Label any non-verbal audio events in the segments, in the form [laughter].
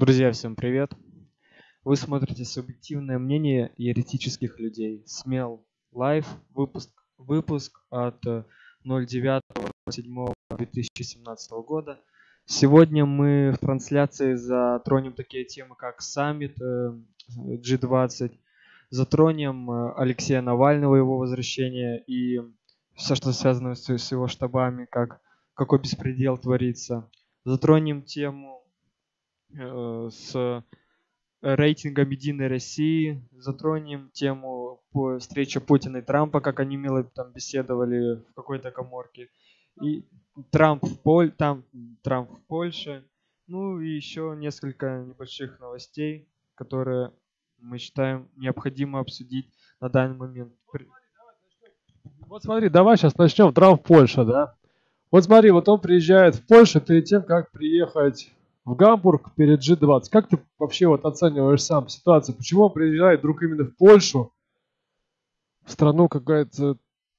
Друзья, всем привет! Вы смотрите субъективное мнение еретических людей. СМЕЛ live, выпуск, выпуск от 09.07.2017 года. Сегодня мы в трансляции затронем такие темы, как саммит G20, затронем Алексея Навального, его возвращение и все, что связано с, его штабами, как, какой беспредел творится. Затронем тему э, с рейтингом Единой России, затронем тему по встрече Путина и Трампа, как они мило там беседовали в какой-то коморке. И Трамп в, Поль, там, Трамп в Польше. Ну и еще несколько небольших новостей, которые мы считаем необходимо обсудить на данный момент. Вот смотри, давай сейчас начнем. Трамп Польша, да? Вот смотри, вот он приезжает в Польшу перед тем, как приехать в Гамбург перед G20. Как ты вообще вот оцениваешь сам ситуацию? Почему он приезжает вдруг именно в Польшу, в страну какая-то...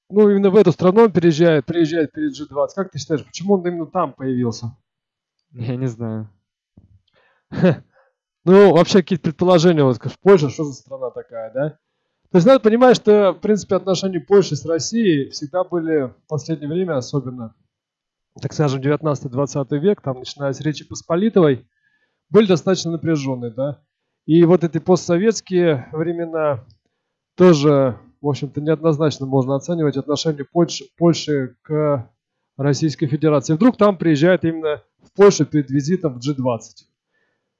Ну, именно в эту страну он приезжает, приезжает перед G20. Как ты считаешь, почему он именно там появился? Я не знаю. [laughs] Ну, вообще какие-то предположения, вот, в Польша, что за страна такая, да? То есть надо понимать, что, в принципе, отношения Польши с Россией всегда были в последнее время особенно так скажем, 19-20 век, там, начиная с Речи Посполитовой, были достаточно напряженные, да. И вот эти постсоветские времена тоже, в общем-то, неоднозначно можно оценивать отношение Польши, Польши к Российской Федерации. Вдруг там приезжает именно в Польшу перед визитом в G20.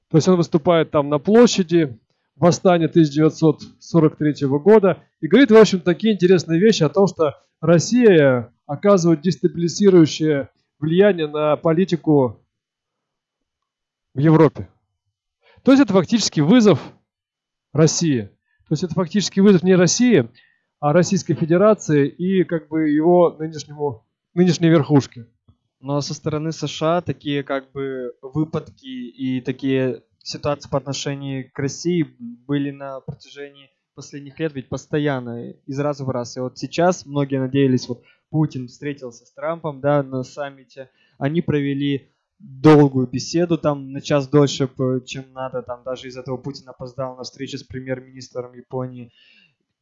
То есть он выступает там на площади, восстания 1943 года и говорит, в общем, такие интересные вещи о том, что Россия оказывает дестабилизирующее влияние на политику в Европе. То есть это фактически вызов России. То есть это фактически вызов не России, а Российской Федерации и как бы его нынешнему, нынешней верхушке. Но со стороны США такие как бы выпадки и такие ситуации по отношению к России были на протяжении последних лет ведь постоянно, из раза в раз. И вот сейчас многие надеялись, вот Путин встретился с Трампом, да, на саммите. Они провели долгую беседу, там на час дольше, чем надо, там даже из этого Путин опоздал на встречу с премьер-министром Японии.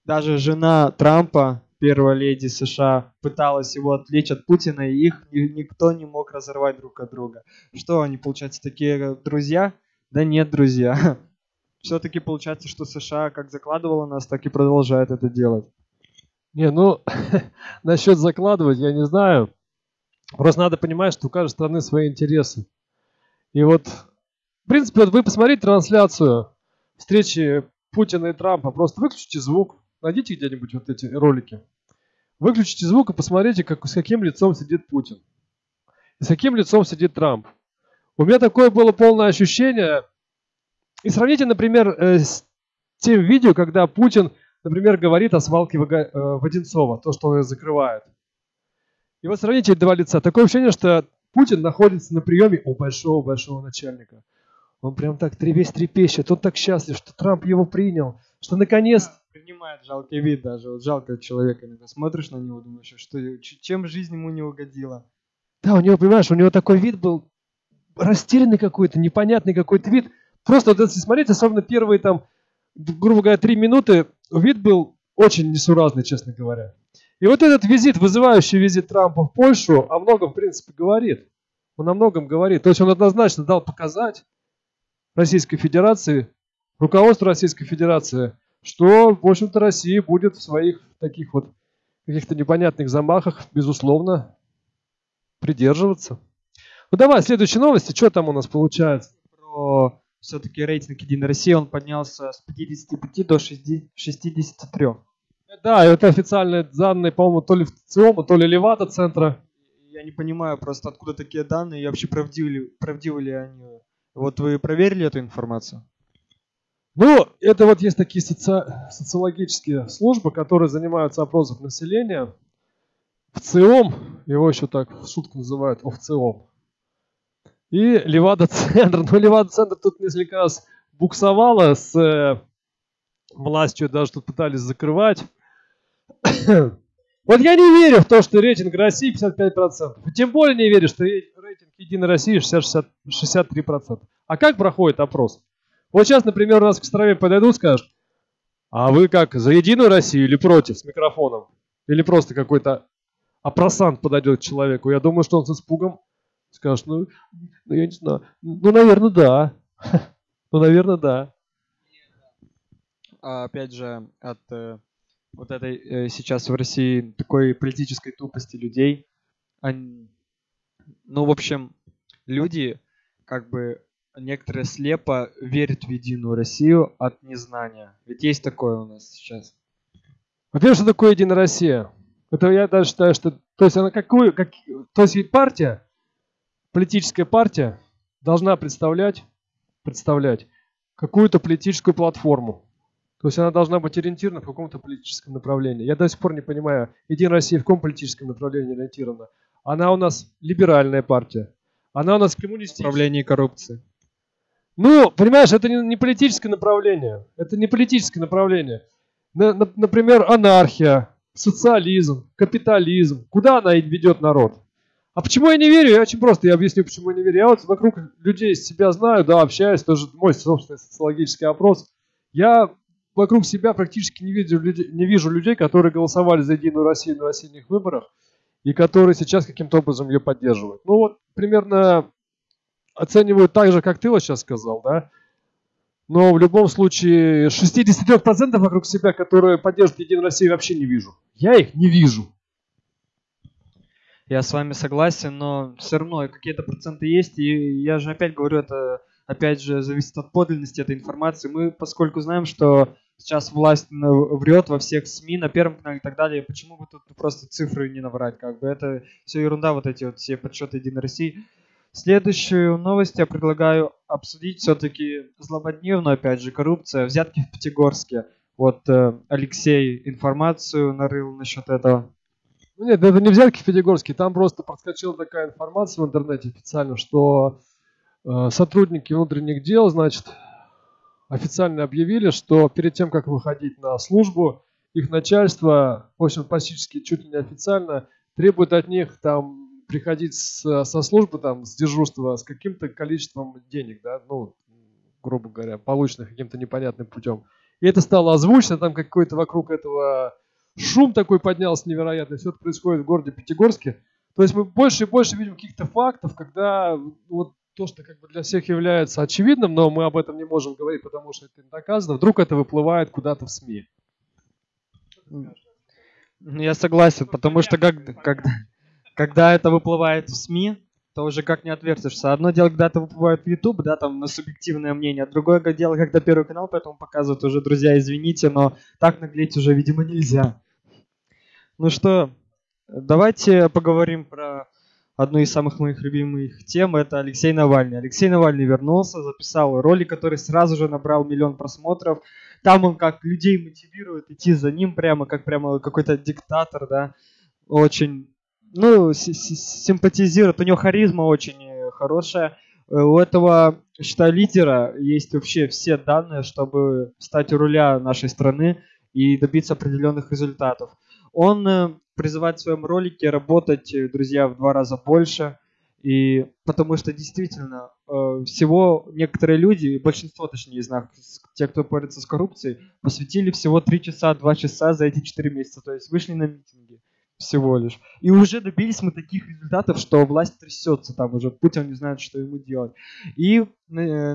Даже жена Трампа, первая леди США, пыталась его отвлечь от Путина, и их никто не мог разорвать друг от друга. Что они, получается, такие друзья? Да нет, друзья. [laughs] Все-таки получается, что США как закладывала нас, так и продолжает это делать. Не, ну, [laughs] насчет закладывать, я не знаю. Просто надо понимать, что у каждой страны свои интересы. И вот, в принципе, вот вы посмотрите трансляцию встречи Путина и Трампа. Просто выключите звук, найдите где-нибудь вот эти ролики. Выключите звук и посмотрите, как, с каким лицом сидит Путин. И с каким лицом сидит Трамп. У меня такое было полное ощущение. И сравните, например, э, с тем видео, когда Путин например, говорит о свалке э, Воденцова, то, что он ее закрывает. И вот сравните два лица. Такое ощущение, что Путин находится на приеме у большого-большого начальника. Он прям так весь трепещет, он так счастлив, что Трамп его принял, что наконец... Да, принимает жалкий вид даже, вот жалко человека иногда. Смотришь на него, думаешь, что, чем жизнь ему не угодила. Да, у него, понимаешь, у него такой вид был растерянный какой-то, непонятный какой-то вид. Просто вот если смотреть, особенно первые там, грубо говоря, три минуты, вид был очень несуразный, честно говоря. И вот этот визит, вызывающий визит Трампа в Польшу, о многом, в принципе, говорит. Он о многом говорит. То есть он однозначно дал показать Российской Федерации, руководству Российской Федерации, что, в общем-то, Россия будет в своих таких вот каких-то непонятных замахах, безусловно, придерживаться. Ну давай, следующие новости. Что там у нас получается? Про все-таки рейтинг Единой России, он поднялся с 55 до 63. Да, это официальные данные, по-моему, то ли в ЦИОМа, то ли Левада центра. Я не понимаю просто, откуда такие данные и вообще правдивы, правдивы ли они. Вот вы проверили эту информацию? Ну, это вот есть такие соци... социологические службы, которые занимаются опросом населения. В ЦИОМ, его еще так в шутку называют, ОВЦИОМ. И Левада-центр. [laughs] Ну, Левада-центр тут несколько раз буксовала с э, властью, даже тут пытались закрывать. вот я не верю в то, что рейтинг России 55%. И тем более не верю, что рейтинг Единой России 60, 63%. А как проходит опрос? Вот сейчас, например, у нас к Кострове подойдут, скажут, а вы как, за Единую Россию или против с микрофоном? Или просто какой-то опросант подойдет к человеку? Я думаю, что он с испугом скажет, ну, ну я не знаю, ну, наверное, да. [laughs] Ну, наверное, да. А, опять же, от э, вот этой э, сейчас в России такой политической тупости людей, они, ну, в общем, люди как бы некоторые слепо верят в Единую Россию от незнания. Ведь есть такое у нас сейчас. Во-первых, что такое Единая Россия? Это я даже считаю, что... То есть она какую... Как, то есть партия, политическая партия должна представлять, представлять какую-то политическую платформу. То есть она должна быть ориентирована в каком-то политическом направлении. Я до сих пор не понимаю, Единая Россия в каком политическом направлении ориентирована. Она у нас либеральная партия. Она у нас коммунистическая. Управление коррупции. Ну, понимаешь, это не, политическое направление. Это не политическое направление. На, на, например, анархия, социализм, капитализм. Куда она ведет народ? А почему я не верю? Я очень просто, я объясню, почему я не верю. Я вот вокруг людей себя знаю, да, общаюсь, тоже мой собственный социологический опрос. Я вокруг себя практически не вижу, людей, не вижу людей, которые голосовали за Единую Россию на осенних выборах и которые сейчас каким-то образом ее поддерживают. Ну вот примерно оценивают так же, как ты вот сейчас сказал, да? Но в любом случае 63% вокруг себя, которые поддерживают Единую Россию, вообще не вижу. Я их не вижу. Я с вами согласен, но все равно какие-то проценты есть. И я же опять говорю, это опять же зависит от подлинности этой информации. Мы, поскольку знаем, что сейчас власть врет во всех СМИ, на Первом канале и так далее, почему бы тут просто цифры не наврать? Как бы это все ерунда, вот эти вот все подсчеты Единой России. Следующую новость я предлагаю обсудить все-таки злободневную, опять же, коррупция, взятки в Пятигорске. Вот э, Алексей информацию нарыл насчет этого. Ну нет, это не взятки Пятигорске, там просто подскочила такая информация в интернете официально, что э, сотрудники внутренних дел, значит, официально объявили, что перед тем, как выходить на службу, их начальство, в общем, практически чуть ли не официально требует от них там приходить с, со службы, там, с дежурства с каким-то количеством денег, да, ну, грубо говоря, полученных каким-то непонятным путем. И это стало озвучено, там какой-то вокруг этого шум такой поднялся невероятный. Все это происходит в городе Пятигорске. То есть мы больше и больше видим каких-то фактов, когда вот то, что как бы для всех является очевидным, но мы об этом не можем говорить, потому что это не доказано, вдруг это выплывает куда-то в СМИ. Я согласен, потому что как, когда, когда это выплывает в СМИ, то уже как не отвертишься. Одно дело, когда это выплывает в YouTube, да, там на субъективное мнение, а другое дело, когда Первый канал поэтому показывают уже, друзья, извините, но так наглеть уже, видимо, нельзя. Ну что, давайте поговорим про одну из самых моих любимых тем, это Алексей Навальный. Алексей Навальный вернулся, записал ролик, который сразу же набрал миллион просмотров. Там он как людей мотивирует идти за ним прямо, как прямо какой-то диктатор, да. Очень ну, симпатизирует, у него харизма очень э, хорошая. Э, у этого, считаю, лидера есть вообще все данные, чтобы стать у руля нашей страны и добиться определенных результатов. Он э, призывает в своем ролике работать, друзья, в два раза больше. И потому что действительно всего некоторые люди, большинство точнее из нас, те, кто борется с коррупцией, посвятили всего 3 часа, 2 часа за эти 4 месяца. То есть вышли на митинги, всего лишь. И уже добились мы таких результатов, что власть трясется там уже, Путин не знает, что ему делать. И э,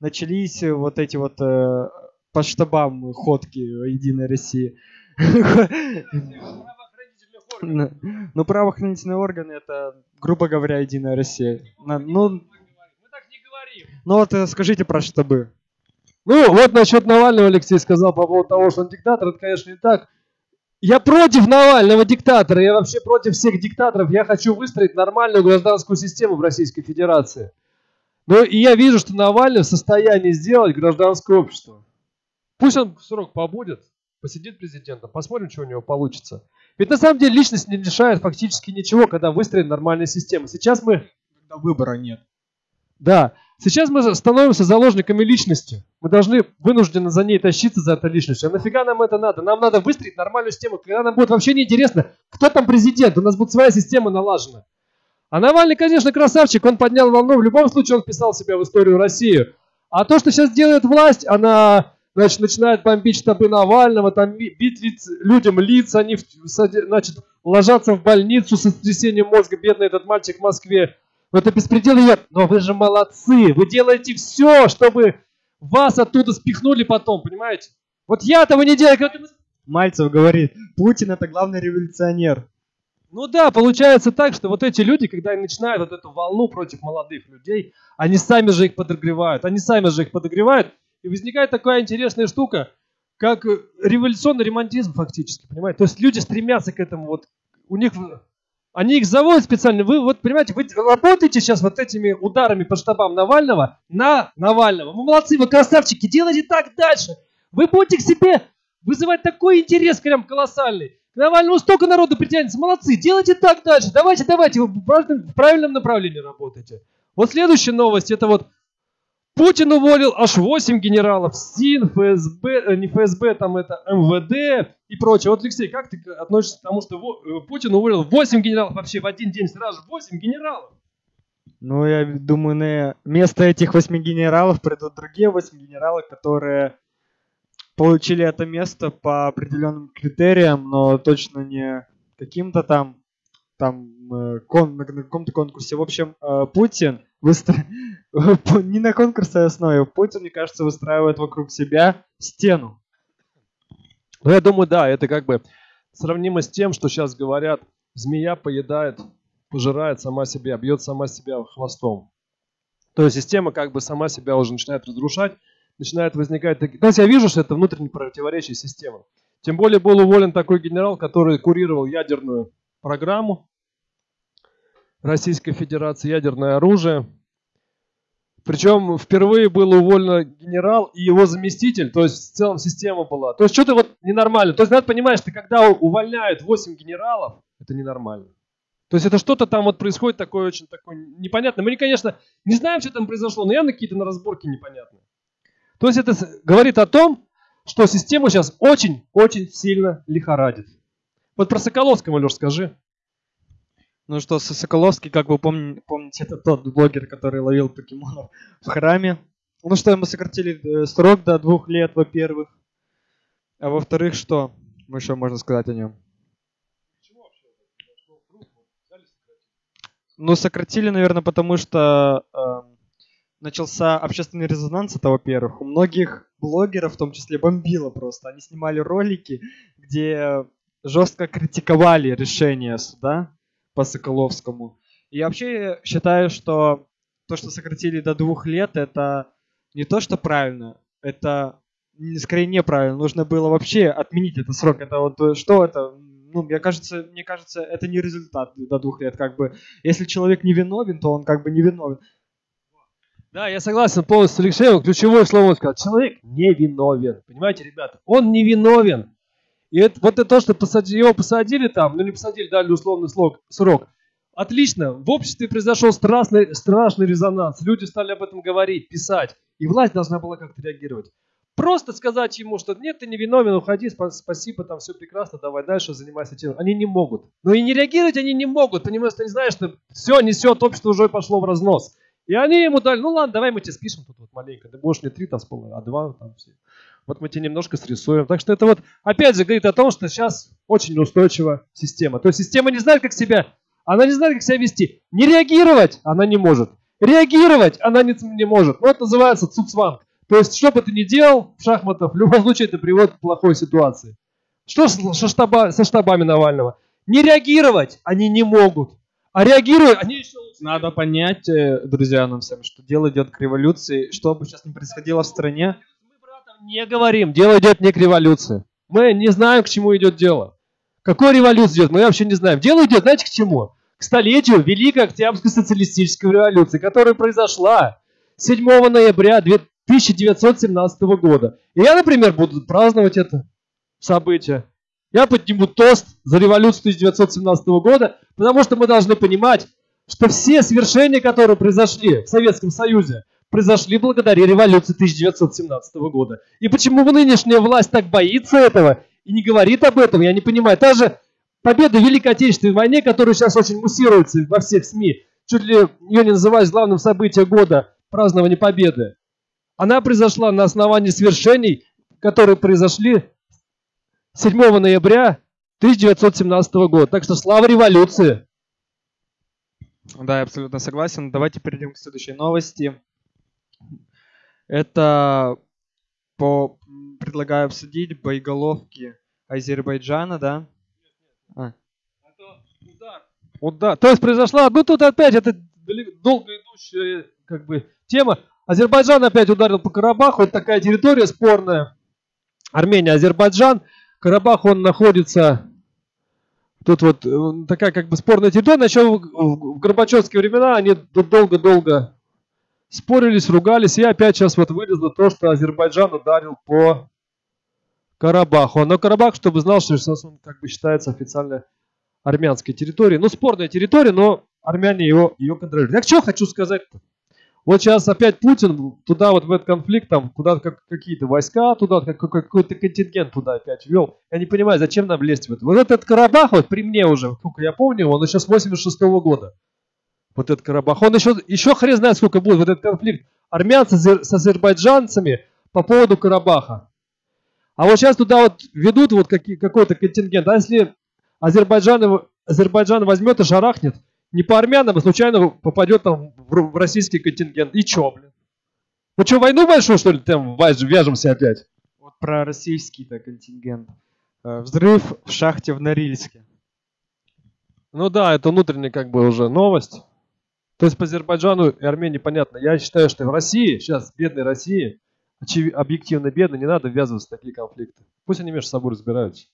начались вот эти вот э, по штабам ходки Единой России. Ну, правоохранительные органы это, грубо говоря, Единая Россия. Ну, ну вот э, скажите про штабы. Ну, вот насчет Навального Алексей сказал по поводу того, что он диктатор, это, конечно, не так. Я против Навального диктатора, я вообще против всех диктаторов. Я хочу выстроить нормальную гражданскую систему в Российской Федерации. Ну и я вижу, что Навальный в состоянии сделать гражданское общество. Пусть он срок побудет, посидит президентом, посмотрим, что у него получится. Ведь на самом деле личность не решает фактически ничего, когда выстроена нормальная система. Сейчас мы... Когда выбора нет. Да. Сейчас мы становимся заложниками личности. Мы должны вынуждены за ней тащиться, за этой личностью. А нафига нам это надо? Нам надо выстроить нормальную систему, когда нам будет вообще неинтересно, кто там президент. У нас будет своя система налажена. А Навальный, конечно, красавчик, он поднял волну, в любом случае он вписал себя в историю России. А то, что сейчас делает власть, она значит, начинает бомбить штабы Навального, там бить лиц, людям лица, они значит, ложатся в больницу с сотрясением мозга, бедный этот мальчик в Москве. Это беспредел нет. Но вы же молодцы, вы делаете все, чтобы вас оттуда спихнули потом, понимаете? Вот я этого не делаю. Как... Мальцев говорит, Путин это главный революционер. Ну да, получается так, что вот эти люди, когда они начинают вот эту волну против молодых людей, они сами же их подогревают, они сами же их подогревают, и возникает такая интересная штука, как революционный ремонтизм фактически, понимаете? То есть люди стремятся к этому, вот у них, они их заводят специально, вы вот понимаете, вы работаете сейчас вот этими ударами по штабам Навального на Навального. Вы молодцы, вы красавчики, делайте так дальше. Вы будете к себе вызывать такой интерес прям колоссальный. К Навальному столько народу притянется. Молодцы, делайте так дальше. Давайте, давайте, вы в правильном направлении работаете. Вот следующая новость, это вот Путин уволил аж 8 генералов, СИН, ФСБ, э, не ФСБ, там это МВД и прочее. Вот, Алексей, как ты относишься к тому, что э, Путин уволил 8 генералов вообще в один день, сразу 8 генералов? Ну, я думаю, на место этих 8 генералов придут другие 8 генералов, которые получили это место по определенным критериям, но точно не каким-то там, там э, кон, на каком-то конкурсе. В общем, Путин выстро... [laughs] не на конкурсной основе. Путин, мне кажется, выстраивает вокруг себя стену. Ну, я думаю, да, это как бы сравнимо с тем, что сейчас говорят, змея поедает, пожирает сама себя, бьет сама себя хвостом. То есть система как бы сама себя уже начинает разрушать, начинает возникать такие... То есть я вижу, что это внутренне противоречие системы. Тем более был уволен такой генерал, который курировал ядерную программу Российской Федерации, ядерное оружие. Причем впервые был уволен генерал и его заместитель, то есть в целом система была. То есть что-то вот ненормально. То есть надо понимать, что когда увольняют 8 генералов, это ненормально. То есть это что-то там вот происходит такое очень такое непонятное. Мы, конечно, не знаем, что там произошло, но явно какие-то на разборке непонятные. То есть это говорит о том, что система сейчас очень-очень сильно лихорадит. Вот про Соколовского, Леш, скажи. Ну что, Соколовский, как вы помните, помните, это тот блогер, который ловил покемонов в храме. Ну что, ему сократили э, срок до двух лет, во-первых. А во-вторых, что? Мы еще можно сказать о нем? Ну, сократили, наверное, потому что э, начался общественный резонанс, это во-первых. У многих блогеров, в том числе, бомбило просто. Они снимали ролики, где жестко критиковали решение суда по Соколовскому. И вообще считаю, что то, что сократили до двух лет, это не то, что правильно, это скорее неправильно. Нужно было вообще отменить этот срок. Это вот э, что это? Ну, мне кажется, мне кажется, это не результат до двух лет. Как бы, если человек не виновен, то он как бы не виновен. Да, я согласен полностью с Алексеем. Ключевое слово сказал. Человек не виновен. Понимаете, ребята? Он не виновен. И это, вот это то, что посадили, его посадили там, ну не посадили, дали условный срок, срок. Отлично. В обществе произошел страшный, страшный резонанс. Люди стали об этом говорить, писать. И власть должна была как-то реагировать. Просто сказать ему, что нет, ты не виновен, уходи, спасибо, там все прекрасно, давай дальше, занимайся тем. Они не могут. Но и не реагировать они не могут, понимаешь, ты не знаешь, что все несет, общество уже пошло в разнос. И они ему дали, ну ладно, давай мы тебе спишем тут вот маленько. Ты будешь не три там с а два там все. Вот мы тебе немножко срисуем. Так что это вот, опять же, говорит о том, что сейчас очень неустойчивая система. То есть система не знает, как себя, она не знает, как себя вести. Не реагировать она не может. Реагировать она не, не может. Ну, это называется цуцванг. То есть, что бы ты ни делал в шахматах, в любом случае это приводит к плохой ситуации. Что со, штаба, со штабами Навального? Не реагировать они не могут. А реагируя, они еще лучше. Надо понять, э, друзья, нам всем, что дело идет к революции. Что бы сейчас ни происходило в стране. Не говорим, дело идет не к революции. Мы не знаем, к чему идет дело. Какой революция идет, мы вообще не знаем. Дело идет, знаете, к чему? К столетию Великой Октябрьской социалистической революции, которая произошла 7 ноября 1917 года. И я, например, буду праздновать это событие. Я подниму тост за революцию 1917 года, потому что мы должны понимать, что все свершения, которые произошли в Советском Союзе, произошли благодаря революции 1917 года. И почему нынешняя власть так боится этого и не говорит об этом, я не понимаю. Та же победы в Великой Отечественной войне, которая сейчас очень муссируется во всех СМИ, чуть ли ее не называют главным событием года празднования победы, она произошла на основании свершений, которые произошли 7 ноября 1917 года. Так что слава революции! Да, я абсолютно согласен. Давайте перейдем к следующей новости. Это по предлагаю обсудить боеголовки Азербайджана, да? А. Удар. Удар. То есть произошла, ну тут опять это долго идущая как бы тема. Азербайджан опять ударил по Карабаху. Это такая территория спорная. Армения, Азербайджан. Карабах, он находится... Тут вот э, такая как бы спорная территория. Еще в Горбачевские времена они долго-долго спорились, ругались. И опять сейчас вот вылезло то, что Азербайджан ударил по Карабаху. Но Карабах, чтобы знал, что сейчас он как бы считается официально армянской территорией. Ну, спорная территория, но армяне его, ее контролируют. Я что хочу сказать-то? Вот сейчас опять Путин туда вот в этот конфликт, там куда как, какие-то войска туда, как, какой-то контингент туда опять ввел. Я не понимаю, зачем нам лезть в это. Вот этот Карабах, вот при мне уже, сколько я помню, он еще с 86 -го года. Вот этот Карабах. Он еще, еще хрен знает, сколько будет вот этот конфликт армянцы с азербайджанцами по поводу Карабаха. А вот сейчас туда вот ведут вот какой-то контингент. А если Азербайджан, Азербайджан возьмет и шарахнет, не по армянам, а случайно попадет там в российский контингент. И чё, блин? Мы что, войну большую, что ли, там вяжемся опять? Вот про российский-то контингент. Э, взрыв в шахте в Норильске. Ну да, это внутренняя как бы уже новость. То есть по Азербайджану и Армении понятно. Я считаю, что в России, сейчас бедной России, объективно бедно, не надо ввязываться в такие конфликты. Пусть они между собой разбираются.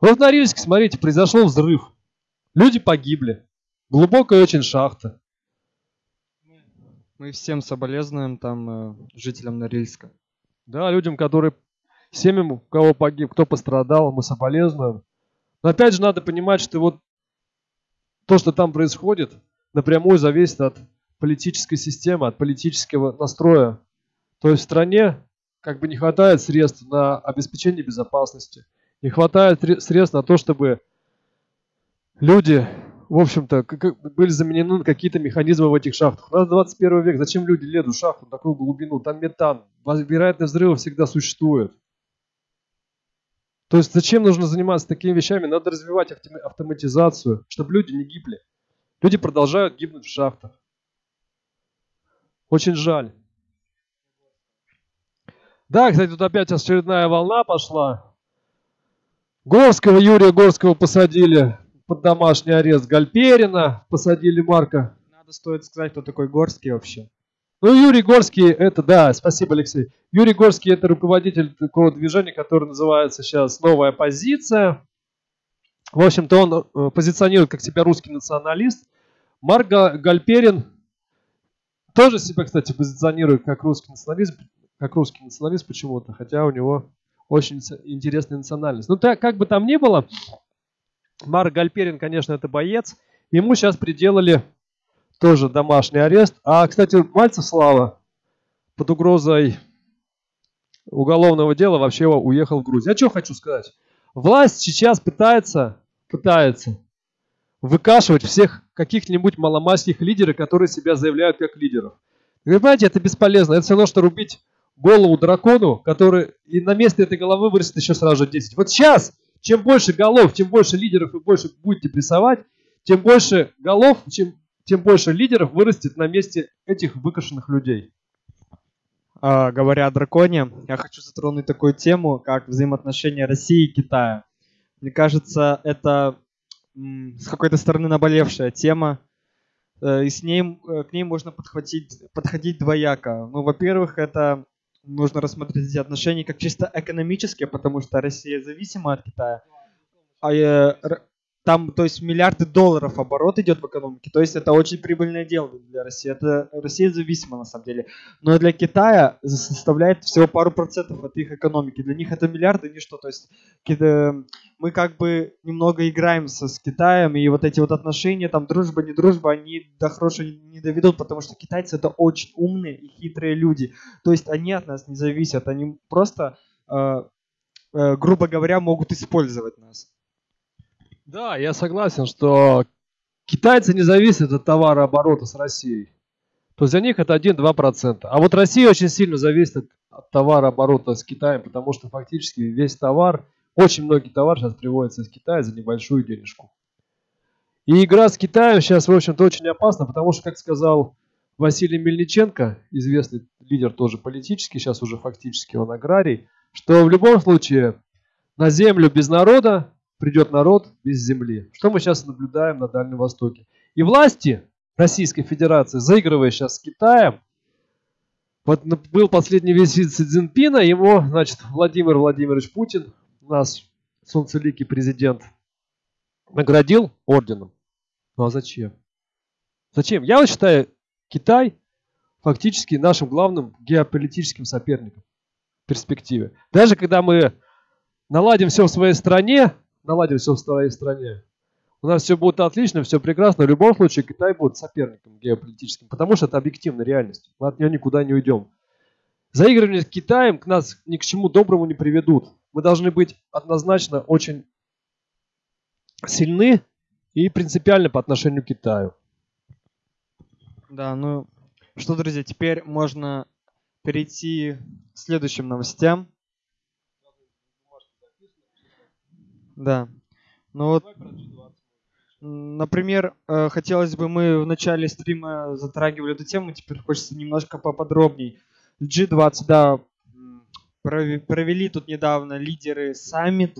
Вот в Норильске, смотрите, произошел взрыв. Люди погибли. Глубокая очень шахта. Мы всем соболезнуем там э, жителям Норильска. Да, людям, которые семьям, у кого погиб, кто пострадал, мы соболезнуем. Но опять же надо понимать, что вот то, что там происходит, напрямую зависит от политической системы, от политического настроя. То есть в стране как бы не хватает средств на обеспечение безопасности, не хватает средств на то, чтобы люди, в общем-то, были заменены какие-то механизмы в этих шахтах. У нас 21 век, зачем люди лезут в шахту на такую глубину? Там метан, вероятность взрыва всегда существует. То есть зачем нужно заниматься такими вещами? Надо развивать автоматизацию, чтобы люди не гибли. Люди продолжают гибнуть в шахтах. Очень жаль. Да, кстати, тут опять очередная волна пошла. Горского, Юрия Горского посадили под домашний арест Гальперина, посадили Марка. Надо стоит сказать, кто такой Горский вообще. Ну, Юрий Горский, это, да, спасибо, Алексей. Юрий Горский это руководитель такого движения, которое называется сейчас «Новая позиция». В общем-то, он э, позиционирует как себя русский националист. Марк Гальперин тоже себя, кстати, позиционирует как русский националист, как русский националист почему-то, хотя у него очень интересная национальность. Ну, так, как бы там ни было, Марк Гальперин, конечно, это боец. Ему сейчас приделали тоже домашний арест. А, кстати, Мальцев Слава под угрозой уголовного дела вообще уехал в Грузию. Я что хочу сказать? Власть сейчас пытается, пытается выкашивать всех каких-нибудь маломастных лидеров, которые себя заявляют как лидеров. Вы понимаете, это бесполезно. Это все равно, что рубить голову дракону, который и на месте этой головы вырастет еще сразу же 10. Вот сейчас чем больше голов, чем больше лидеров вы больше будете прессовать, тем больше голов, чем, тем больше лидеров вырастет на месте этих выкашенных людей. А, говоря о драконе, я хочу затронуть такую тему, как взаимоотношения России и Китая. Мне кажется, это с какой-то стороны наболевшая тема, э, и с ней, э, к ней можно подхватить, подходить двояко. Ну, во-первых, это нужно рассмотреть эти отношения как чисто экономические, потому что Россия зависима от Китая. А э, там, то есть, миллиарды долларов оборот идет в экономике. То есть, это очень прибыльное дело для России. Это Россия зависима, на самом деле. Но для Китая составляет всего пару процентов от их экономики. Для них это миллиарды ничто. То есть, мы как бы немного играемся с Китаем, и вот эти вот отношения, там, дружба, не дружба, они до хорошего не доведут, потому что китайцы это очень умные и хитрые люди. То есть, они от нас не зависят. Они просто, э, э, грубо говоря, могут использовать нас. Да, я согласен, что китайцы не зависят от товарооборота с Россией. То есть для них это 1-2%. А вот Россия очень сильно зависит от, от товарооборота с Китаем, потому что фактически весь товар, очень многие товары сейчас приводятся из Китая за небольшую денежку. И игра с Китаем сейчас, в общем-то, очень опасна, потому что, как сказал Василий Мельниченко, известный лидер тоже политический, сейчас уже фактически он аграрий, что в любом случае на землю без народа придет народ без земли. Что мы сейчас наблюдаем на Дальнем Востоке. И власти Российской Федерации, заигрывая сейчас с Китаем, вот был последний визит Си Цзиньпина, его, значит, Владимир Владимирович Путин, нас солнцеликий президент, наградил орденом. Ну а зачем? Зачем? Я вот считаю, Китай фактически нашим главным геополитическим соперником в перспективе. Даже когда мы наладим все в своей стране, наладим все в своей стране, у нас все будет отлично, все прекрасно. В любом случае Китай будет соперником геополитическим, потому что это объективная реальность. Мы от нее никуда не уйдем. Заигрывание с Китаем к нас ни к чему доброму не приведут. Мы должны быть однозначно очень сильны и принципиальны по отношению к Китаю. Да, ну что, друзья, теперь можно перейти к следующим новостям. Да. Ну вот, например, э, хотелось бы, мы в начале стрима затрагивали эту тему, теперь хочется немножко поподробней. G20, да, провели тут недавно лидеры саммит,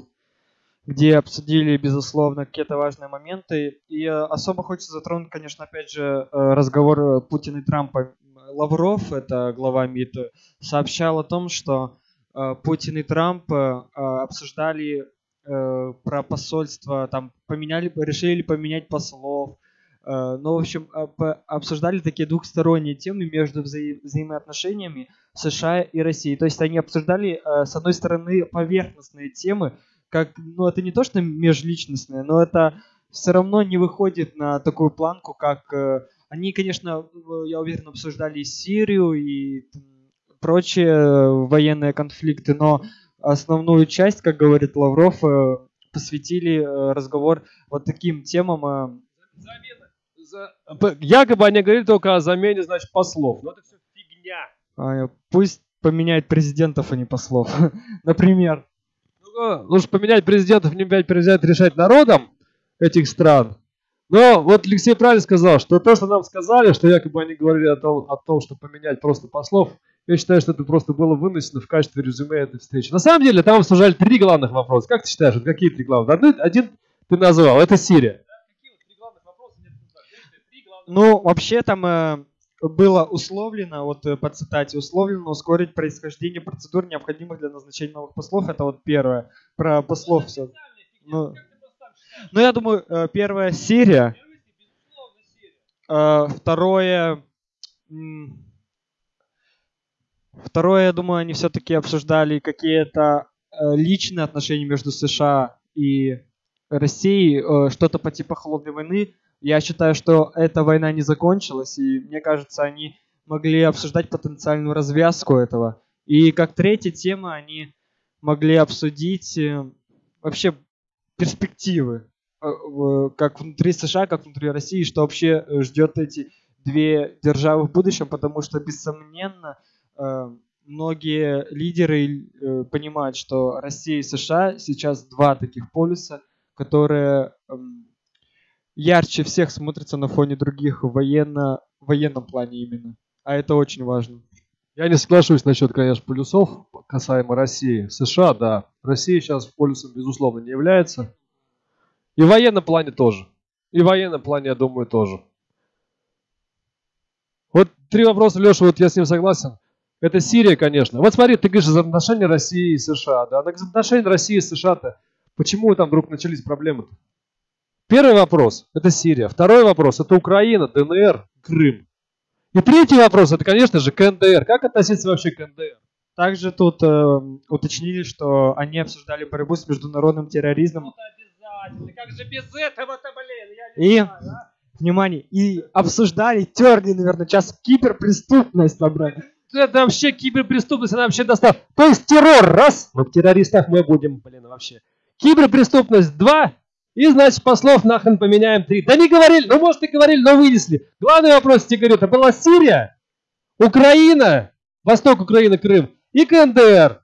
где обсудили, безусловно, какие-то важные моменты. И э, особо хочется затронуть, конечно, опять же, э, разговор Путина и Трампа. Лавров, это глава МИД, сообщал о том, что Путин и Трамп обсуждали э, про посольство, там поменяли, решили поменять послов. Э, ну, в общем, обсуждали такие двухсторонние темы между вза- взаимоотношениями США и России. То есть они обсуждали, э, с одной стороны, поверхностные темы, как, ну, это не то, что межличностные, но это все равно не выходит на такую планку, как э, они, конечно, я уверен, обсуждали Сирию и прочие э, военные конфликты, но основную часть, как говорит Лавров, э, посвятили э, разговор вот таким темам. Э. Замена. Якобы они говорили только о замене, значит, послов. Но это все фигня. А, пусть поменяет президентов, а не послов. [laughs] Например. Ну, лучше поменять президентов, не опять взять решать народом этих стран. Но вот Алексей правильно сказал, что то, что нам сказали, что якобы они говорили о том, о том что поменять просто послов, я считаю, что это просто было вынесено в качестве резюме этой встречи. На самом деле, там обсуждали три главных вопроса. Как ты считаешь, вот какие три главных? Один, один ты назвал, это Сирия. Ну, вообще там э, было условлено, вот э, по цитате, условлено ускорить происхождение процедур, необходимых для назначения новых послов. Это вот первое. Про послов все. Ну, ну я думаю, э, первое Сирия. Э, второе... Второе, я думаю, они все-таки обсуждали какие-то э, личные отношения между США и Россией, э, что-то по типу холодной войны. Я считаю, что эта война не закончилась, и мне кажется, они могли обсуждать потенциальную развязку этого. И как третья тема они могли обсудить э, вообще перспективы, как внутри США, как внутри России, что вообще ждет эти две державы в будущем, потому что, бессомненно, многие лидеры э, понимают, что Россия и США сейчас два таких полюса, которые эм, ярче всех смотрятся на фоне других в военно, военном плане именно. А это очень важно. Я не соглашусь насчет, конечно, полюсов касаемо России. США, да. Россия сейчас полюсом, безусловно, не является. И в военном плане тоже. И в военном плане, я думаю, тоже. Вот три вопроса, Леша, вот я с ним согласен. Это Сирия, конечно. Вот смотри, ты говоришь за отношения России и США. Да? За отношения России и США-то почему там вдруг начались проблемы-то? Первый вопрос – это Сирия. Второй вопрос – это Украина, ДНР, Крым. И третий вопрос – это, конечно же, КНДР. Как относиться вообще к КНДР? Также тут э, уточнили, что они обсуждали борьбу с международным терроризмом. Ну, обязательно. Как же без этого-то, блин? Я не и, знаю, а? внимание, и обсуждали, терли, наверное, сейчас киберпреступность набрали это вообще киберпреступность, она вообще достала. То есть террор, раз, ну в террористах мы будем, блин, вообще. Киберпреступность, два, И, значит, послов нахрен поменяем три. Да не говорили, ну, может, и говорили, но вынесли. Главный вопрос, тебе говорю, это была Сирия, Украина, Восток Украины, Крым и КНДР.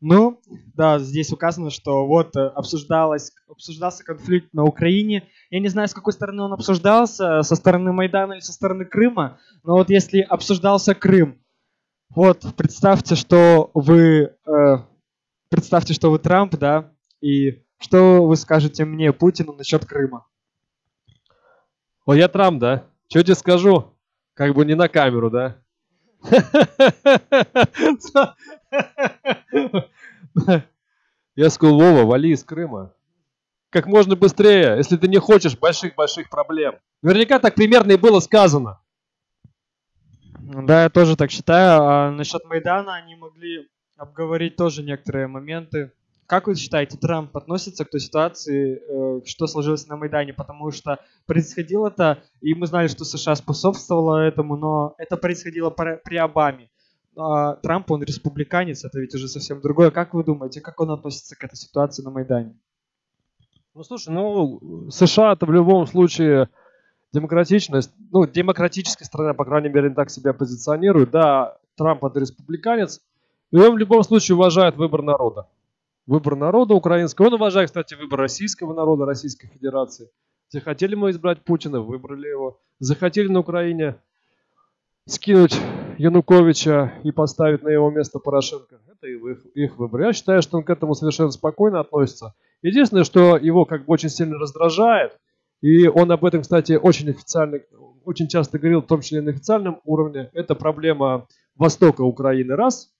Ну, да, здесь указано, что вот э, обсуждалось, обсуждался конфликт на Украине. Я не знаю, с какой стороны он обсуждался, со стороны Майдана или со стороны Крыма, но вот если обсуждался Крым, вот представьте, что вы, э, представьте, что вы Трамп, да, и что вы скажете мне, Путину, насчет Крыма? О, я Трамп, да? Что тебе скажу? Как бы не на камеру, да? [laughs] Я сказал, Вова, вали из Крыма. Как можно быстрее, если ты не хочешь больших-больших проблем. Наверняка так примерно и было сказано. Да, я тоже так считаю. А насчет Майдана они могли обговорить тоже некоторые моменты. Как вы считаете, Трамп относится к той ситуации, э, что сложилось на Майдане? Потому что происходило это, и мы знали, что США способствовало этому, но это происходило при Обаме. А Трамп, он республиканец, это ведь уже совсем другое. Как вы думаете, как он относится к этой ситуации на Майдане? Ну, слушай, ну, США это в любом случае демократичность, ну, демократическая страна, по крайней мере, так себя позиционирует. Да, Трамп это республиканец, и он в любом случае уважает выбор народа выбор народа украинского. Он уважает, кстати, выбор российского народа, Российской Федерации. Захотели мы избрать Путина, выбрали его. Захотели на Украине скинуть Януковича и поставить на его место Порошенко. Это их, их выбор. Я считаю, что он к этому совершенно спокойно относится. Единственное, что его как бы очень сильно раздражает, и он об этом, кстати, очень официально, очень часто говорил, в том числе и на официальном уровне, это проблема Востока Украины, раз,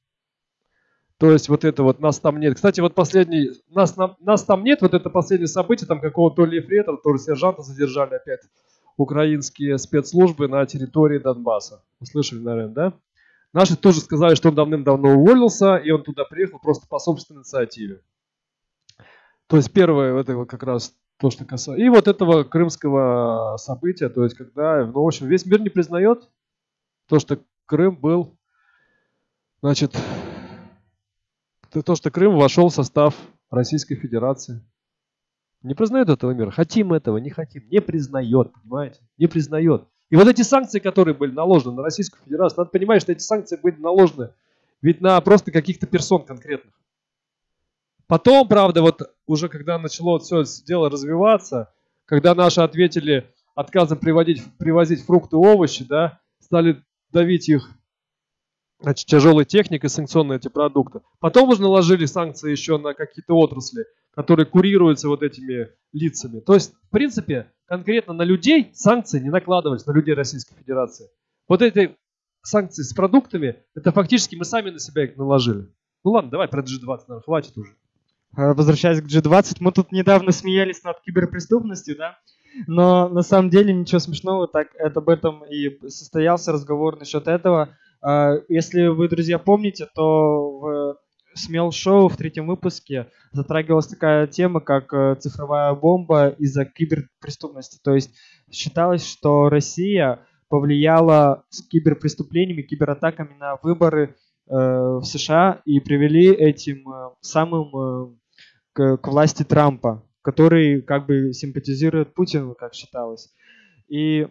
то есть вот это вот нас там нет. Кстати, вот последний, нас, нас там нет, вот это последнее событие, там какого-то то ли ефрейтора, то ли сержанта задержали опять украинские спецслужбы на территории Донбасса. Вы слышали, наверное, да? Наши тоже сказали, что он давным-давно уволился, и он туда приехал просто по собственной инициативе. То есть первое, это как раз то, что касается... И вот этого крымского события, то есть когда, ну, в общем, весь мир не признает то, что Крым был, значит, то, что Крым вошел в состав Российской Федерации. Не признает этого мира. Хотим этого, не хотим. Не признает, понимаете? Не признает. И вот эти санкции, которые были наложены на Российскую Федерацию, надо понимать, что эти санкции были наложены ведь на просто каких-то персон конкретных. Потом, правда, вот уже когда начало все дело развиваться, когда наши ответили отказом приводить, привозить фрукты и овощи, да, стали давить их значит, тяжелой техникой санкционные эти продукты. Потом уже наложили санкции еще на какие-то отрасли, которые курируются вот этими лицами. То есть, в принципе, конкретно на людей санкции не накладывались, на людей Российской Федерации. Вот эти санкции с продуктами, это фактически мы сами на себя их наложили. Ну ладно, давай про G20, наверное, хватит уже. А, возвращаясь к G20, мы тут недавно смеялись над киберпреступностью, да? Но на самом деле ничего смешного, так это об этом и состоялся разговор насчет этого. А, если вы, друзья, помните, то в Смел Шоу в третьем выпуске затрагивалась такая тема, как э, цифровая бомба из-за киберпреступности. То есть считалось, что Россия повлияла с киберпреступлениями, кибератаками на выборы э, в США и привели этим э, самым э, к, к власти Трампа, который как бы симпатизирует Путину, как считалось. И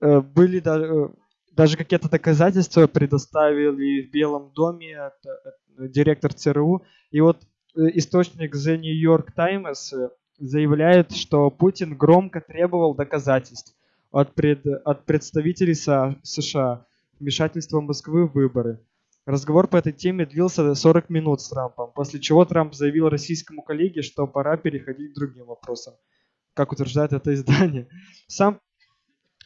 э, были даже э, даже какие-то доказательства предоставили в Белом доме это, это, директор ЦРУ. И вот э, источник The New York Times э, заявляет, что Путин громко требовал доказательств от, пред, от представителей США вмешательства Москвы в выборы. Разговор по этой теме длился 40 минут с Трампом, после чего Трамп заявил российскому коллеге, что пора переходить к другим вопросам, как утверждает это издание. Сам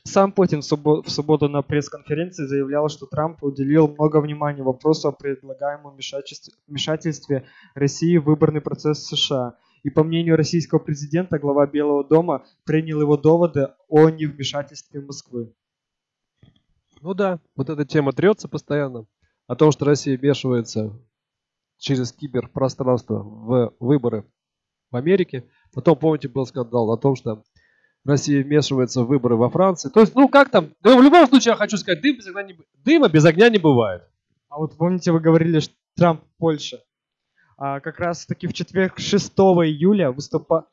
сам Путин в субботу на пресс-конференции заявлял, что Трамп уделил много внимания вопросу о предлагаемом вмешательстве России в выборный процесс США. И по мнению российского президента, глава Белого дома принял его доводы о невмешательстве Москвы. Ну да, вот эта тема трется постоянно. О том, что Россия вмешивается через киберпространство в выборы в Америке. Потом, помните, был скандал о том, что Россия вмешивается в выборы во Франции. То есть, ну как там, ну, в любом случае я хочу сказать, дым без огня не, дыма без огня не бывает. А вот помните, вы говорили, что Трамп Польша. А как раз таки в четверг 6 июля выступа...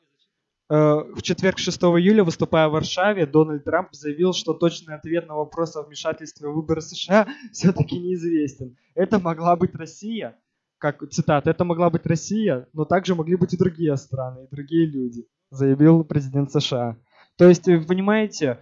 в четверг 6 июля, выступая в Варшаве, Дональд Трамп заявил, что точный ответ на вопрос о вмешательстве в выборы США [laughs] все-таки неизвестен. Это могла быть Россия, как цитата, это могла быть Россия, но также могли быть и другие страны, и другие люди, заявил президент США. То есть, понимаете,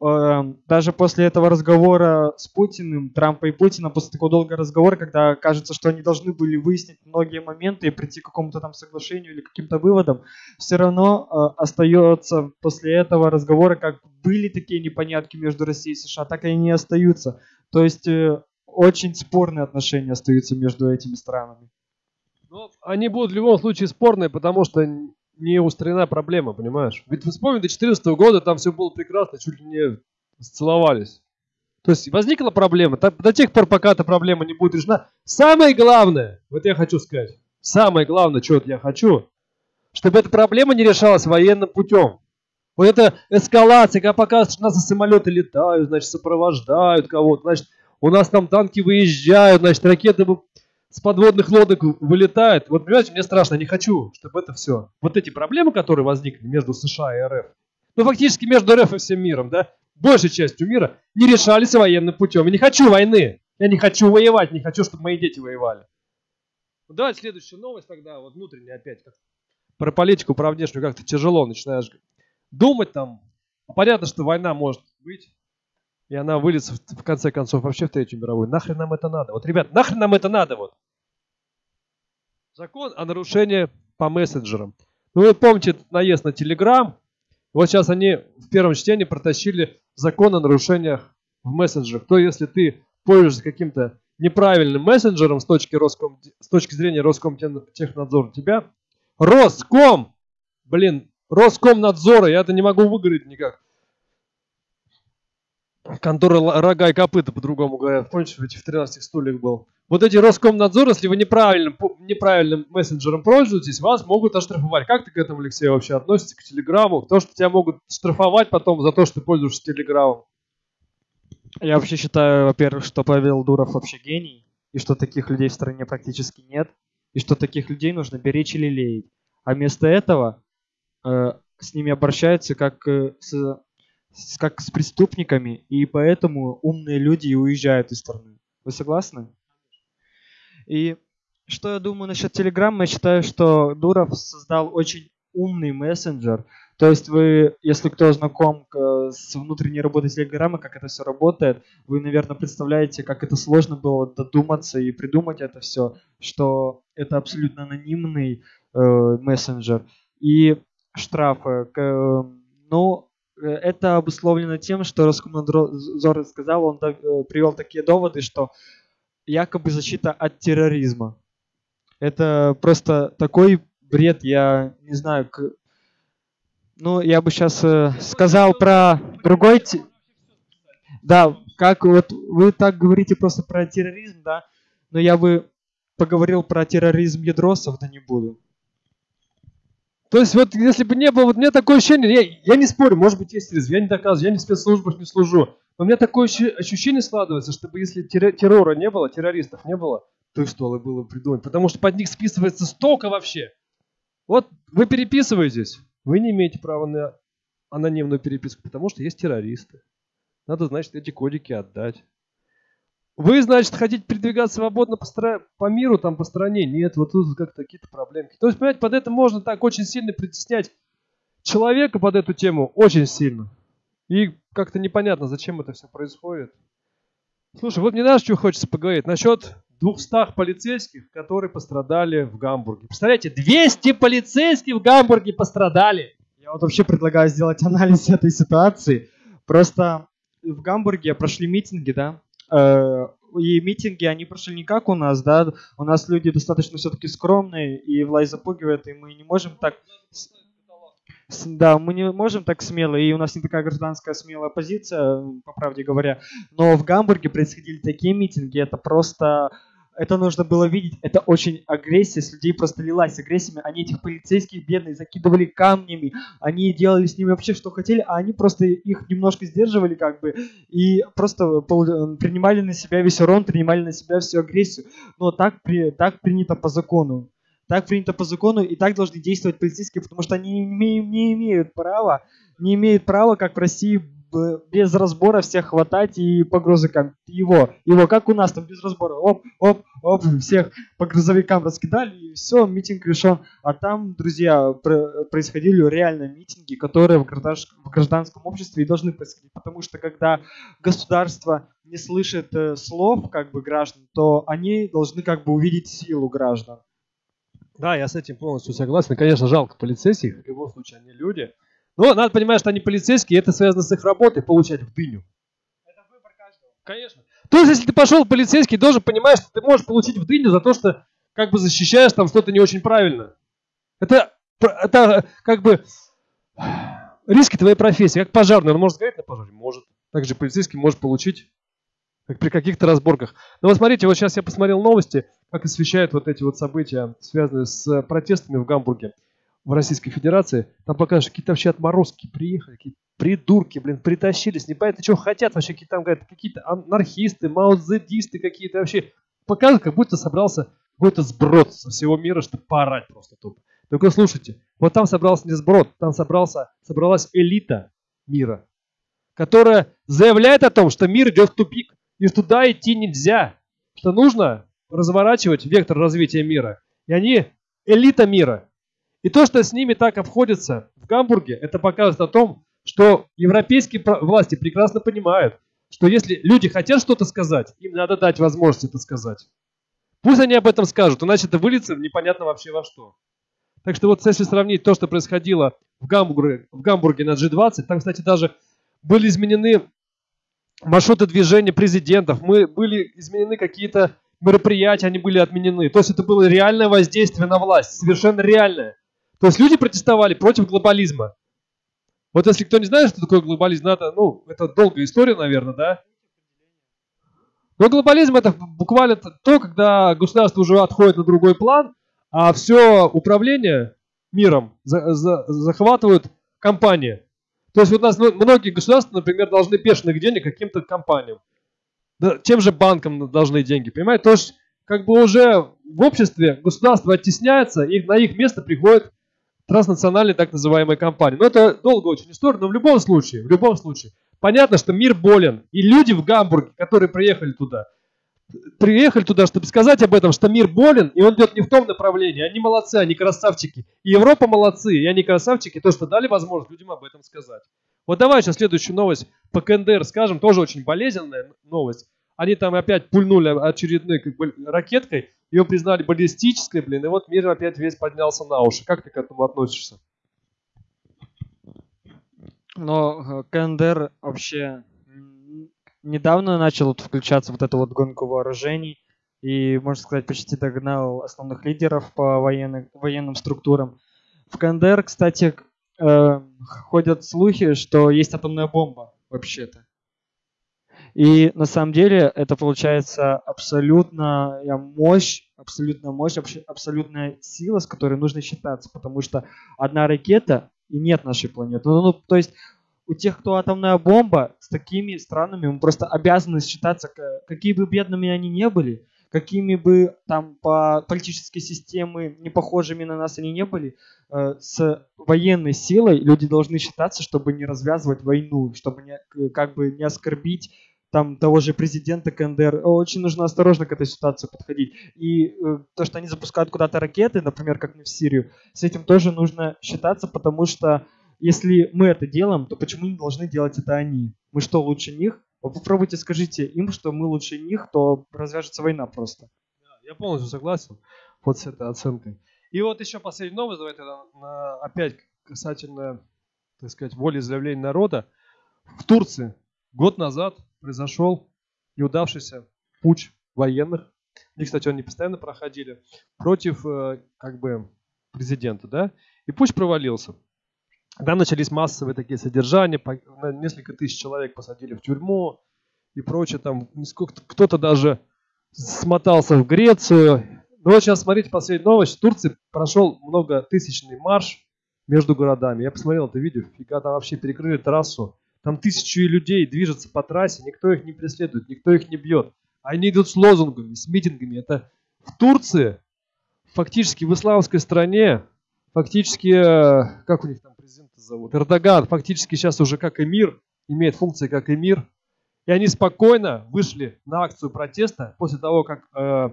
даже после этого разговора с Путиным, Трампа и Путина, после такого долгого разговора, когда кажется, что они должны были выяснить многие моменты и прийти к какому-то там соглашению или каким-то выводам, все равно э, остается после этого разговора, как были такие непонятки между Россией и США, так и они остаются. То есть э, очень спорные отношения остаются между этими странами. Но они будут в любом случае спорные, потому что не устранена проблема, понимаешь? Ведь вы вспомните, до 2014 года там все было прекрасно, чуть ли не сцеловались. То есть возникла проблема. До тех пор, пока эта проблема не будет решена, самое главное, вот я хочу сказать, самое главное, что я хочу, чтобы эта проблема не решалась военным путем. Вот эта эскалация, когда показывают, что у нас самолеты летают, значит, сопровождают кого-то, значит, у нас там танки выезжают, значит, ракеты с подводных лодок вылетает. Вот, понимаете, мне страшно, не хочу, чтобы это все. Вот эти проблемы, которые возникли между США и РФ, ну, фактически между РФ и всем миром, да, большей частью мира, не решались военным путем. Я не хочу войны. Я не хочу воевать, не хочу, чтобы мои дети воевали. Ну, давайте следующую новость тогда, вот внутренняя опять. Как про политику, про внешнюю как-то тяжело начинаешь думать там. Понятно, что война может быть, и она выльется в, конце концов вообще в Третью мировую. Нахрен нам это надо? Вот, ребят, нахрен нам это надо? Вот. Закон о нарушении по мессенджерам. Ну, вы помните наезд на Телеграм? Вот сейчас они в первом чтении протащили закон о нарушениях в мессенджерах. То, если ты пользуешься каким-то неправильным мессенджером с точки, Роском, с точки зрения Роскомтехнадзора, тебя Роском, блин, Роскомнадзора, я это не могу выговорить никак контора рога и копыта, по-другому говорят. Помните, в этих 13 стульях был? Вот эти Роскомнадзор, если вы неправильным, неправильным мессенджером пользуетесь, вас могут оштрафовать. Как ты к этому, Алексей, вообще относишься к Телеграму? То, что тебя могут штрафовать потом за то, что ты пользуешься Телеграмом. Я вообще считаю, во-первых, что Павел Дуров вообще гений, и что таких людей в стране практически нет, и что таких людей нужно беречь или леять. А вместо этого э, с ними обращаются как э, с как с преступниками, и поэтому умные люди и уезжают из страны. Вы согласны? И что я думаю насчет Телеграма? Я считаю, что Дуров создал очень умный мессенджер. То есть вы, если кто знаком с внутренней работой Телеграма, как это все работает, вы, наверное, представляете, как это сложно было додуматься и придумать это все, что это абсолютно анонимный э, мессенджер. И штрафы. Э, ну, Э, это обусловлено тем, что Роскомнадзор сказал, он э, привел такие доводы, что якобы защита от терроризма. Это просто такой бред, я не знаю, к... ну, я бы сейчас э, сказал про другой... Да, как вот вы так говорите просто про терроризм, да, но я бы поговорил про терроризм ядросов, да не буду. То есть вот если бы не было, вот у меня такое ощущение, я, я не спорю, может быть есть риск, я не доказываю, я не в спецслужбах не служу, но у меня такое ощущение складывается, чтобы если террора не было, террористов не было, то и стволы было придумать, потому что под них списывается столько вообще. Вот вы переписываетесь, вы не имеете права на анонимную переписку, потому что есть террористы. Надо, значит, эти кодики отдать. Вы, значит, хотите передвигаться свободно по, стра... по миру, там, по стране? Нет, вот тут как-то какие-то проблемки. То есть, понимаете, под это можно так очень сильно притеснять человека под эту тему, очень сильно. И как-то непонятно, зачем это все происходит. Слушай, вот мне знаешь, что хочется поговорить? Насчет 200 полицейских, которые пострадали в Гамбурге. Представляете, 200 полицейских в Гамбурге пострадали. Я вот вообще предлагаю сделать анализ этой ситуации. Просто в Гамбурге прошли митинги, да, Э, и митинги, они прошли не как у нас, да, у нас люди достаточно все-таки скромные, и власть запугивает, и мы не можем так... Да, мы не можем так смело, и у нас не такая гражданская смелая позиция, по правде говоря. Но в Гамбурге происходили такие митинги, это просто это нужно было видеть. Это очень агрессия, с людей просто лилась агрессиями. Они этих полицейских бедных закидывали камнями, они делали с ними вообще что хотели, а они просто их немножко сдерживали как бы и просто принимали на себя весь урон, принимали на себя всю агрессию. Но так, при, так принято по закону. так принято по закону, и так должны действовать полицейские, потому что они не, не имеют права, не имеют права, как в России, без разбора всех хватать и по грузовикам. Его, его, как у нас там без разбора. Оп, оп, оп, всех по грузовикам раскидали, и все, митинг решен. А там, друзья, происходили реально митинги, которые в, в гражданском обществе и должны происходить. Потому что когда государство не слышит э, слов как бы граждан, то они должны как бы увидеть силу граждан. Да, я с этим полностью согласен. Конечно, жалко полицейских, в любом случае они люди. Но надо понимать, что они полицейские, и это связано с их работой, получать в дыню. Это выбор каждого. Конечно. То есть, если ты пошел в полицейский, должен понимать, что ты можешь получить в дыню за то, что как бы защищаешь там что-то не очень правильно. Это, это как бы риски твоей профессии. Как пожарный, он может сгореть на пожаре? Может. Также полицейский может получить как при каких-то разборках. Но вот смотрите, вот сейчас я посмотрел новости, как освещают вот эти вот события, связанные с протестами в Гамбурге в Российской Федерации, там покажешь, какие-то вообще отморозки приехали, какие придурки, блин, притащились, не понятно, что хотят вообще, какие там, говорят, какие-то анархисты, маузедисты какие-то вообще. Показывают, как будто собрался какой-то сброд со всего мира, чтобы поорать просто тупо. Только слушайте, вот там собрался не сброд, там собрался, собралась элита мира, которая заявляет о том, что мир идет в тупик, и туда идти нельзя, что нужно разворачивать вектор развития мира. И они элита мира. И то, что с ними так обходится в Гамбурге, это показывает о том, что европейские власти прекрасно понимают, что если люди хотят что-то сказать, им надо дать возможность это сказать. Пусть они об этом скажут, иначе это выльется в непонятно вообще во что. Так что вот если сравнить то, что происходило в Гамбурге, в Гамбурге на G20, там, кстати, даже были изменены маршруты движения президентов, мы были изменены какие-то мероприятия, они были отменены. То есть это было реальное воздействие на власть, совершенно реальное. То есть люди протестовали против глобализма. Вот если кто не знает, что такое глобализм, надо, ну, это долгая история, наверное, да? Но глобализм это буквально то, когда государство уже отходит на другой план, а все управление миром за, за, захватывают компании. То есть вот у нас ну, многие государства, например, должны бешеных денег каким-то компаниям. Да, чем же банкам должны деньги, понимаете? То есть как бы уже в обществе государство оттесняется, и на их место приходят транснациональной так называемой компании. Но это долго очень история, но в любом случае, в любом случае, понятно, что мир болен. И люди в Гамбурге, которые приехали туда, приехали туда, чтобы сказать об этом, что мир болен, и он идет не в том направлении. Они молодцы, они красавчики. И Европа молодцы, и они красавчики, то, что дали возможность людям об этом сказать. Вот давай сейчас следующую новость по КНДР скажем, тоже очень болезненная новость. Они там опять пульнули очередной как бы, ракеткой, ее признали баллистической, блин, и вот мир опять весь поднялся на уши. Как ты к этому относишься? Но э, КНДР вообще недавно начал вот включаться вот эту вот гонку вооружений и, можно сказать, почти догнал основных лидеров по военным, военным структурам. В КНДР, кстати, э, ходят слухи, что есть атомная бомба вообще-то. И на самом деле это получается абсолютная мощь, абсолютная мощь, абсолютная сила, с которой нужно считаться, потому что одна ракета и нет нашей планеты. Ну, ну, то есть у тех, кто атомная бомба, с такими странами мы просто обязаны считаться, какие бы бедными они не были, какими бы там по политической системе не похожими на нас они не были, э, с военной силой люди должны считаться, чтобы не развязывать войну, чтобы не, как бы не оскорбить там того же президента КНДР, очень нужно осторожно к этой ситуации подходить. И э, то, что они запускают куда-то ракеты, например, как мы в Сирию, с этим тоже нужно считаться, потому что если мы это делаем, то почему не должны делать это они? Мы что, лучше них? Вы попробуйте скажите им, что мы лучше них, то развяжется война просто. Я полностью согласен вот с этой оценкой. И вот еще последняя новость, давайте опять касательно, так сказать, волеизъявления народа. В Турции год назад произошел неудавшийся путь военных. И, кстати, они постоянно проходили против э, как бы президента, да? И путь провалился. Там начались массовые такие содержания, несколько тысяч человек посадили в тюрьму и прочее. Там кто-то даже смотался в Грецию. Ну вот сейчас смотрите последнюю новость. В Турции прошел многотысячный марш между городами. Я посмотрел это видео, фига там вообще перекрыли трассу. Там тысячи людей движутся по трассе, никто их не преследует, никто их не бьет. Они идут с лозунгами, с митингами. Это в Турции, фактически в исламской стране, фактически, э, как у них там президента зовут, Эрдоган, фактически сейчас уже как эмир, имеет функции как эмир, и они спокойно вышли на акцию протеста после того, как э,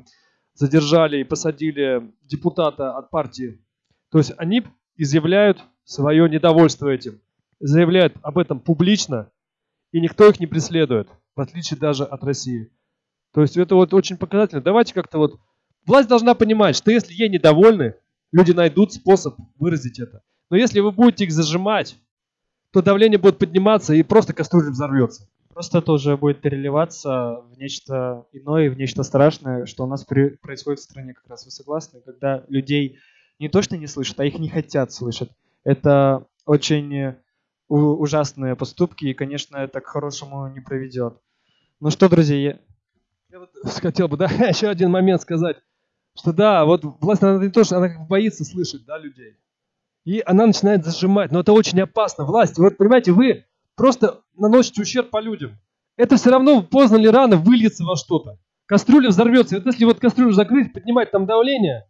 задержали и посадили депутата от партии. То есть они изъявляют свое недовольство этим, заявляют об этом публично, и никто их не преследует, в отличие даже от России. То есть это вот очень показательно. Давайте как-то вот... Власть должна понимать, что если ей недовольны, люди найдут способ выразить это. Но если вы будете их зажимать, то давление будет подниматься и просто кастрюля взорвется. Просто это уже будет переливаться в нечто иное, в нечто страшное, что у нас при, происходит в стране как раз. Вы согласны? Когда людей не то что не слышат, а их не хотят слышать. Это очень ужасные поступки, и, конечно, это к хорошему не приведет. Ну что, друзья, я... я вот [laughs] хотел бы, да, [laughs] еще один момент сказать, что да, вот власть, она не то, что она боится слышать, да, людей. И она начинает зажимать, но это очень опасно. Власть, вот понимаете, вы просто наносите ущерб по людям. Это все равно поздно или рано выльется во что-то. Кастрюля взорвется. Вот если вот кастрюлю закрыть, поднимать там давление,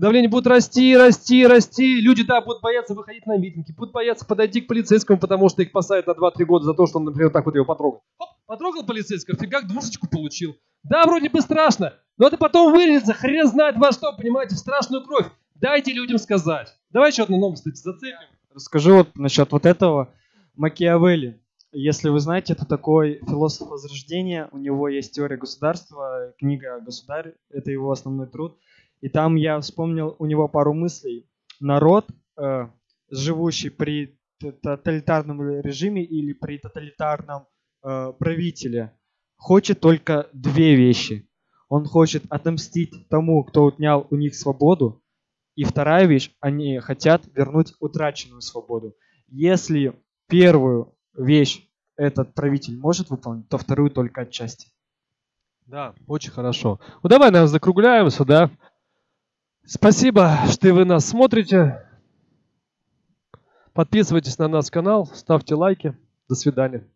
давление будет расти, расти, расти. Люди, да, будут бояться выходить на митинги, будут бояться подойти к полицейскому, потому что их посадят на 2-3 года за то, что он, например, так вот его потрогал. Хоп, потрогал полицейского, фигак, двушечку получил. Да, вроде бы страшно, но это потом выльется, хрен знает во что, понимаете, в страшную кровь. Дайте людям сказать. Давай еще одну новость, кстати, зацепим. Расскажу вот насчет вот этого. Макиавелли. Если вы знаете, это такой философ Возрождения. У него есть теория государства, книга «Государь». Это его основной труд. И там я вспомнил у него пару мыслей. Народ, э, живущий при тоталитарном режиме или при тоталитарном э, правителе, хочет только две вещи. Он хочет отомстить тому, кто отнял у них свободу. И вторая вещь, они хотят вернуть утраченную свободу. Если первую вещь этот правитель может выполнить, то вторую только отчасти. Да, очень хорошо. Ну давай, наверное, закругляемся, да? Спасибо, что вы нас смотрите. Подписывайтесь на наш канал, ставьте лайки. До свидания.